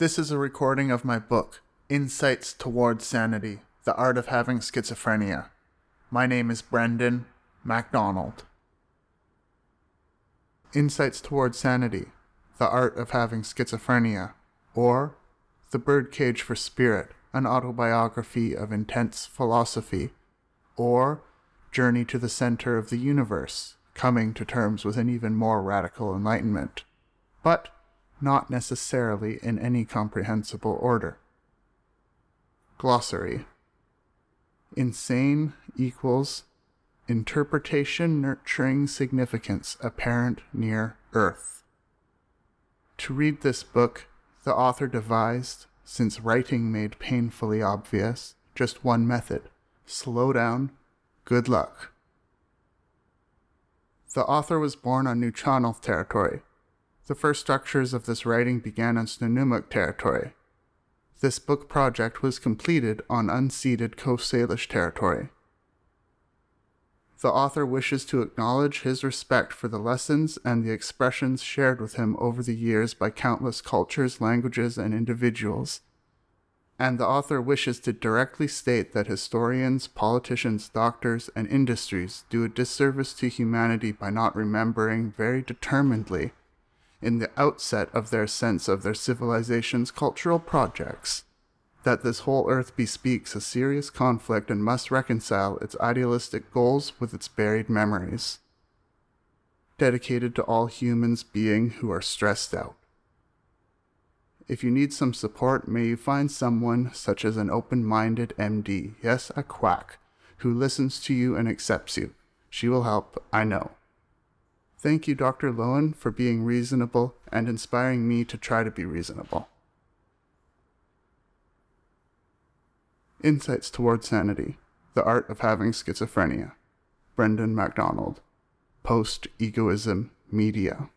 This is a recording of my book, Insights Towards Sanity The Art of Having Schizophrenia. My name is Brendan MacDonald. Insights Towards Sanity The Art of Having Schizophrenia, or The Birdcage for Spirit, an autobiography of intense philosophy, or Journey to the Center of the Universe, coming to terms with an even more radical enlightenment. But not necessarily in any comprehensible order. Glossary Insane equals interpretation nurturing significance apparent near Earth. To read this book, the author devised, since writing made painfully obvious, just one method slow down, good luck. The author was born on Nuu-chah-nulth territory, the first structures of this writing began on Snuneymuxw territory. This book project was completed on unceded Coast Salish territory. The author wishes to acknowledge his respect for the lessons and the expressions shared with him over the years by countless cultures, languages, and individuals. And the author wishes to directly state that historians, politicians, doctors, and industries do a disservice to humanity by not remembering very determinedly in the outset of their sense of their civilization's cultural projects, that this whole earth bespeaks a serious conflict and must reconcile its idealistic goals with its buried memories. Dedicated to all humans being who are stressed out. If you need some support, may you find someone such as an open minded MD, yes, a quack, who listens to you and accepts you. She will help, I know. Thank you, Dr. Lowen, for being reasonable and inspiring me to try to be reasonable. Insights Toward Sanity The Art of Having Schizophrenia. Brendan MacDonald. Post Egoism Media.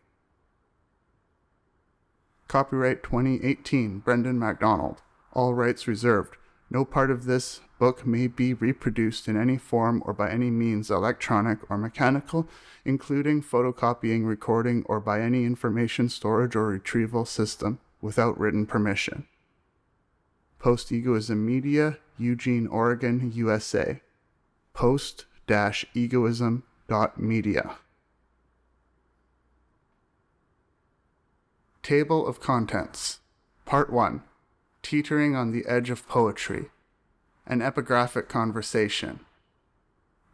Copyright 2018 Brendan MacDonald. All rights reserved. No part of this book may be reproduced in any form or by any means electronic or mechanical, including photocopying, recording, or by any information storage or retrieval system without written permission. Post Egoism Media, Eugene, Oregon, USA. Post egoism.media. Table of Contents Part 1 Teetering on the Edge of Poetry an epigraphic conversation.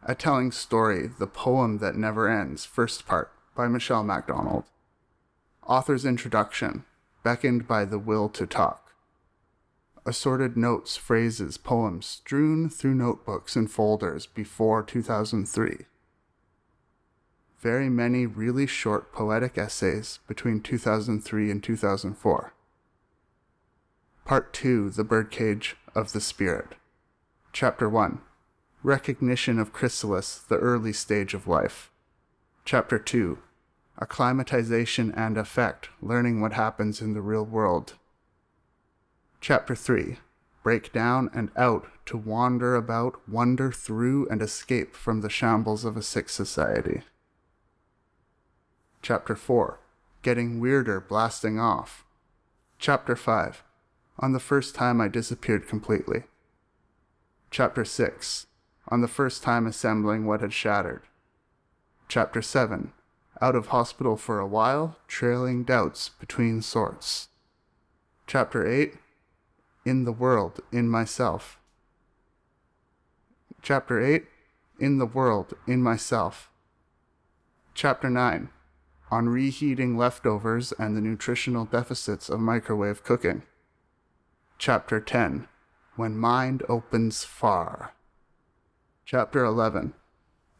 A telling story, the poem that never ends, first part, by Michelle MacDonald. Author's introduction, beckoned by the will to talk. Assorted notes, phrases, poems strewn through notebooks and folders before 2003. Very many really short poetic essays between 2003 and 2004. Part 2 The Birdcage of the Spirit. Chapter 1 Recognition of Chrysalis, the Early Stage of Life. Chapter 2 Acclimatization and Effect, Learning What Happens in the Real World. Chapter 3 Break down and out to wander about, wander through, and escape from the shambles of a sick society. Chapter 4 Getting Weirder, Blasting Off. Chapter 5 On the first time I disappeared completely. Chapter 6 On the first time assembling what had shattered. Chapter 7 Out of hospital for a while, trailing doubts between sorts. Chapter 8 In the world, in myself. Chapter 8 In the world, in myself. Chapter 9 On reheating leftovers and the nutritional deficits of microwave cooking. Chapter 10 when Mind Opens Far. Chapter 11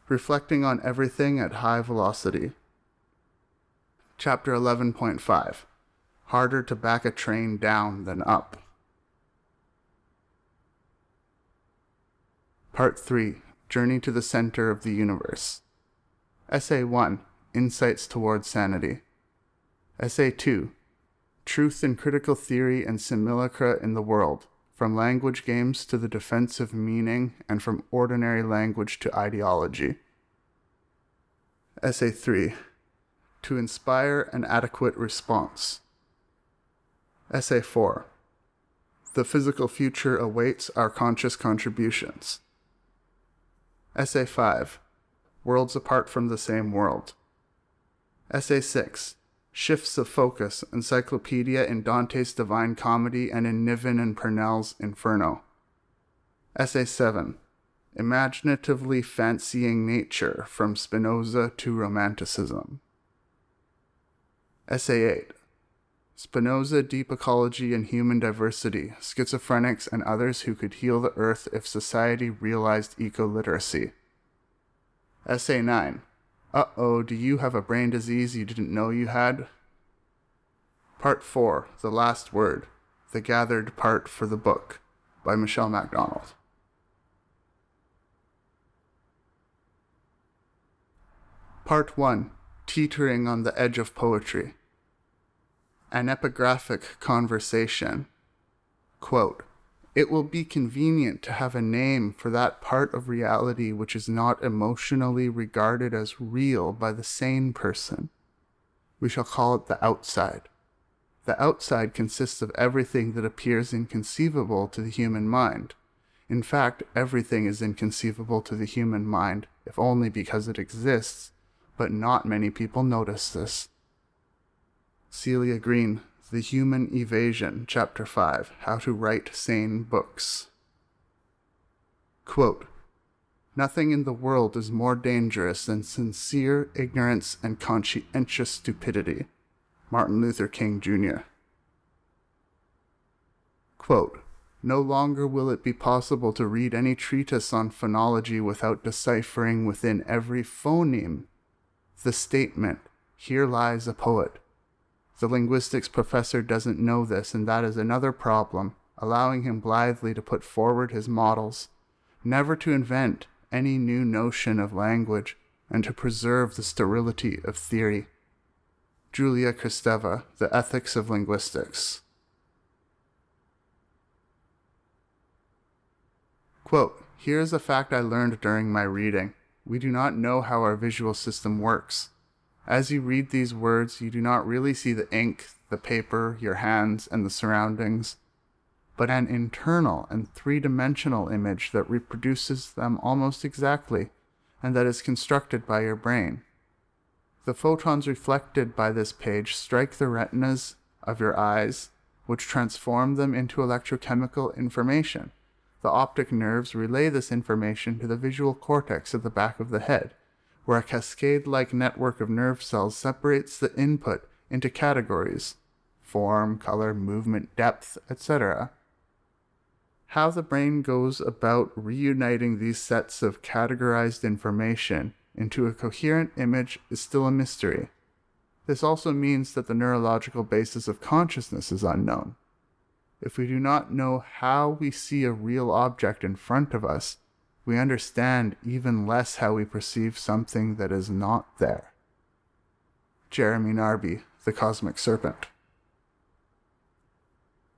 Reflecting on Everything at High Velocity. Chapter 11.5 Harder to back a train down than up. Part 3 Journey to the Center of the Universe. Essay 1 Insights Towards Sanity. Essay 2 Truth in Critical Theory and Simulacra in the World from language games to the defense of meaning, and from ordinary language to ideology. Essay 3 To inspire an adequate response. Essay 4 The physical future awaits our conscious contributions. Essay 5 Worlds apart from the same world. Essay 6 Shifts of focus, encyclopedia in Dante's Divine Comedy and in Niven and Pournelle's Inferno. Essay 7 Imaginatively Fancying Nature from Spinoza to Romanticism. Essay 8 Spinoza, Deep Ecology and Human Diversity, Schizophrenics and Others Who Could Heal the Earth If Society Realized Eco Literacy. Essay 9 Uh oh, do you have a brain disease you didn't know you had? Part 4 The Last Word, the gathered part for the book, by Michelle MacDonald. Part 1 Teetering on the Edge of Poetry. An epigraphic conversation. Quote, it will be convenient to have a name for that part of reality which is not emotionally regarded as real by the sane person. We shall call it the outside. The outside consists of everything that appears inconceivable to the human mind. In fact, everything is inconceivable to the human mind, if only because it exists, but not many people notice this. Celia Green, The Human Evasion, Chapter 5 How to Write Sane Books. Quote, Nothing in the world is more dangerous than sincere ignorance and conscientious stupidity. Martin Luther King Jr. Quote, no longer will it be possible to read any treatise on phonology without deciphering within every phoneme the statement, Here lies a poet. The linguistics professor doesn't know this, and that is another problem, allowing him blithely to put forward his models, never to invent any new notion of language, and to preserve the sterility of theory. Julia Kristeva, The Ethics of Linguistics. Quote, Here is a fact I learned during my reading. We do not know how our visual system works. As you read these words, you do not really see the ink, the paper, your hands, and the surroundings, but an internal and three dimensional image that reproduces them almost exactly and that is constructed by your brain. The photons reflected by this page strike the retinas of your eyes, which transform them into electrochemical information. The optic nerves relay this information to the visual cortex at the back of the head, where a cascade like network of nerve cells separates the input into categories form, color, movement, depth, etc. How the brain goes about reuniting these sets of categorized information into a coherent image is still a mystery. This also means that the neurological basis of consciousness is unknown. If we do not know how we see a real object in front of us, we understand even less how we perceive something that is not there. Jeremy Narby, The Cosmic Serpent.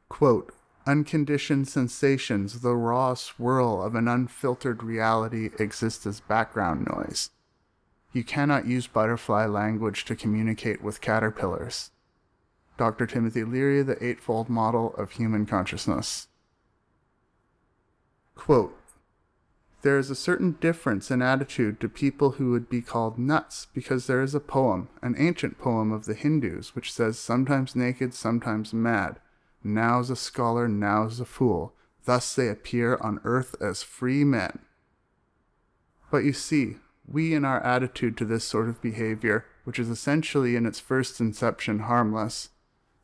Quote, Unconditioned sensations, the raw swirl of an unfiltered reality, exist as background noise. You cannot use butterfly language to communicate with caterpillars. Dr. Timothy Leary, The Eightfold Model of Human Consciousness. Quote, there is a certain difference in attitude to people who would be called nuts because there is a poem, an ancient poem of the Hindus, which says sometimes naked, sometimes mad. Now's a scholar, now's a fool. Thus they appear on earth as free men. But you see, we in our attitude to this sort of behavior, which is essentially in its first inception harmless,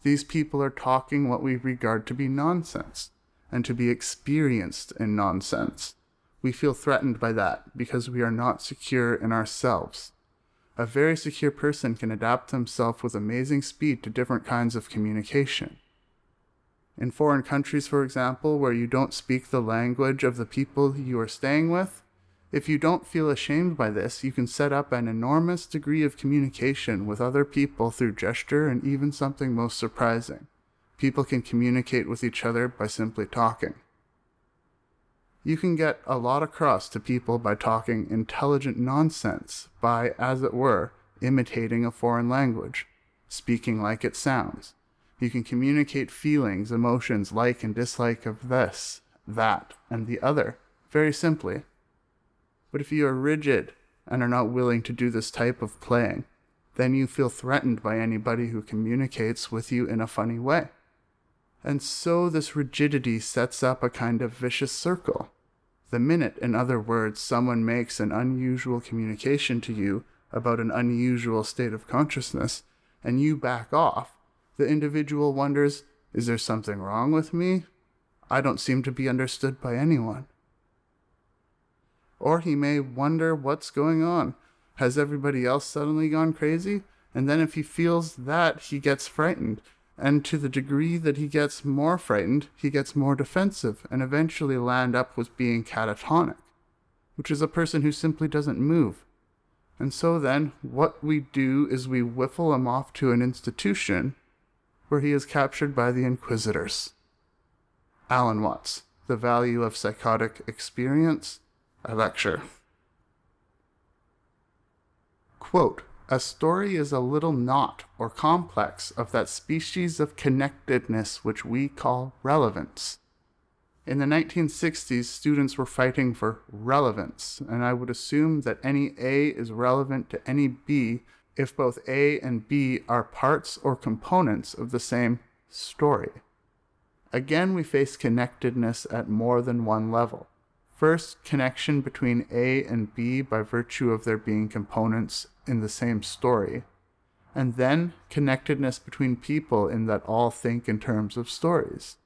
these people are talking what we regard to be nonsense, and to be experienced in nonsense. We feel threatened by that because we are not secure in ourselves. A very secure person can adapt himself with amazing speed to different kinds of communication. In foreign countries, for example, where you don't speak the language of the people you are staying with, if you don't feel ashamed by this, you can set up an enormous degree of communication with other people through gesture and even something most surprising. People can communicate with each other by simply talking. You can get a lot across to people by talking intelligent nonsense, by, as it were, imitating a foreign language, speaking like it sounds. You can communicate feelings, emotions, like and dislike of this, that, and the other, very simply. But if you are rigid and are not willing to do this type of playing, then you feel threatened by anybody who communicates with you in a funny way. And so this rigidity sets up a kind of vicious circle. The minute, in other words, someone makes an unusual communication to you about an unusual state of consciousness, and you back off, the individual wonders, is there something wrong with me? I don't seem to be understood by anyone. Or he may wonder what's going on. Has everybody else suddenly gone crazy? And then if he feels that, he gets frightened. And to the degree that he gets more frightened, he gets more defensive and eventually land up with being catatonic, which is a person who simply doesn't move. And so then, what we do is we whiffle him off to an institution where he is captured by the Inquisitors. Alan Watts, The Value of Psychotic Experience, a lecture. Quote, a story is a little knot or complex of that species of connectedness which we call relevance. In the 1960s, students were fighting for relevance, and I would assume that any A is relevant to any B if both A and B are parts or components of the same story. Again, we face connectedness at more than one level. First, connection between A and B by virtue of their being components in the same story. And then, connectedness between people in that all think in terms of stories.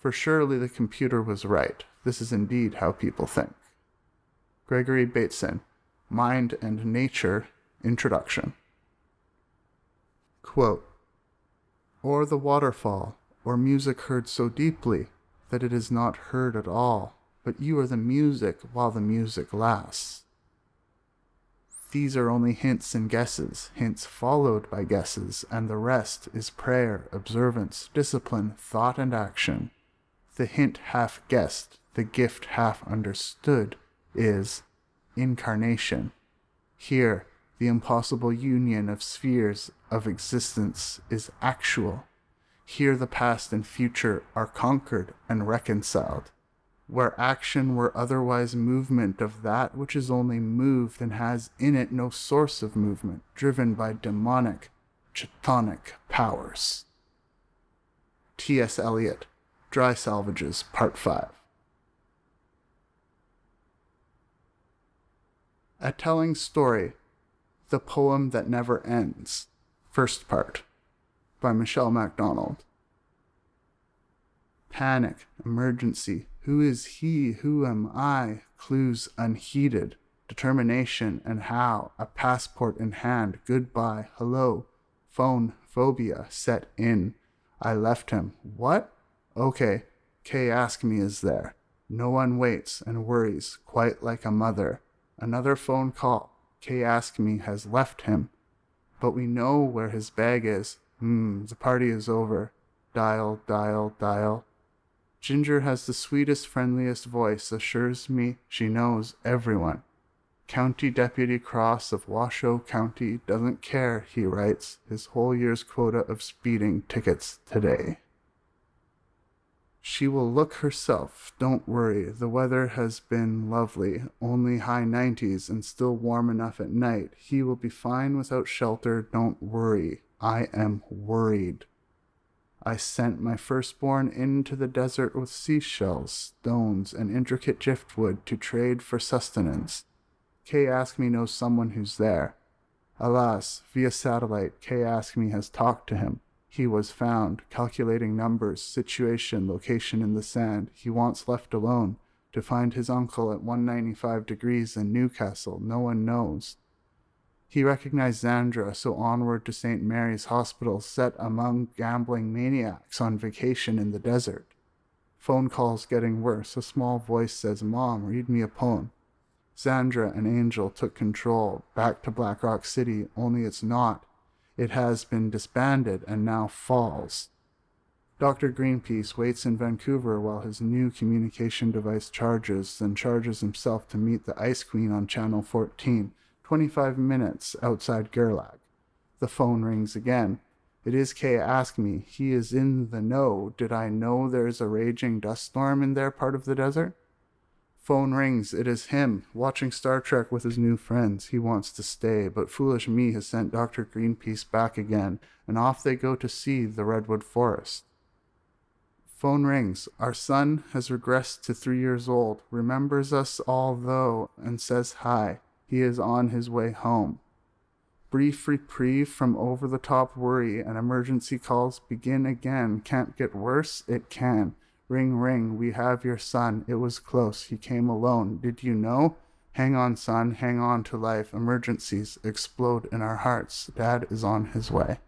For surely the computer was right. This is indeed how people think. Gregory Bateson, Mind and Nature, Introduction. Quote, or the waterfall, or music heard so deeply that it is not heard at all but you are the music while the music lasts. These are only hints and guesses, hints followed by guesses, and the rest is prayer, observance, discipline, thought, and action. The hint half guessed, the gift half understood, is incarnation. Here, the impossible union of spheres of existence is actual. Here, the past and future are conquered and reconciled where action were otherwise movement of that which is only moved and has in it no source of movement, driven by demonic, chthonic powers. T.S. Eliot, Dry Salvages, Part 5. A Telling Story, The Poem That Never Ends, First Part, by Michelle MacDonald. Panic, emergency, who is he? Who am I? Clues unheeded. Determination and how. A passport in hand. Goodbye. Hello. Phone phobia set in. I left him. What? Okay. Kay ask me is there. No one waits and worries, quite like a mother. Another phone call. Kay ask me has left him. But we know where his bag is. Hmm, the party is over. Dial, dial, dial. Ginger has the sweetest, friendliest voice, assures me she knows everyone. County Deputy Cross of Washoe County doesn't care, he writes, his whole year's quota of speeding tickets today. She will look herself, don't worry. The weather has been lovely, only high 90s and still warm enough at night. He will be fine without shelter, don't worry. I am worried. I sent my firstborn into the desert with seashells, stones, and intricate driftwood to trade for sustenance. Kay Ask Me knows someone who's there. Alas, via satellite, Kay Ask Me has talked to him. He was found, calculating numbers, situation, location in the sand. He wants left alone to find his uncle at 195 degrees in Newcastle. No one knows. He recognized Zandra, so onward to St. Mary's Hospital, set among gambling maniacs on vacation in the desert. Phone calls getting worse. A small voice says, Mom, read me a poem. Zandra, and Angel took control, back to Black Rock City, only it's not. It has been disbanded and now falls. Dr. Greenpeace waits in Vancouver while his new communication device charges, then charges himself to meet the Ice Queen on Channel 14 25 minutes outside Gerlach. The phone rings again. It is Kay ask me. He is in the know. Did I know there is a raging dust storm in their part of the desert? Phone rings. It is him, watching Star Trek with his new friends. He wants to stay, but foolish me has sent Dr. Greenpeace back again, and off they go to see the redwood forest. Phone rings. Our son has regressed to three years old, remembers us all though, and says hi. He is on his way home. Brief reprieve from over the top worry and emergency calls begin again. Can't get worse? It can. Ring, ring, we have your son. It was close. He came alone. Did you know? Hang on, son. Hang on to life. Emergencies explode in our hearts. Dad is on his way.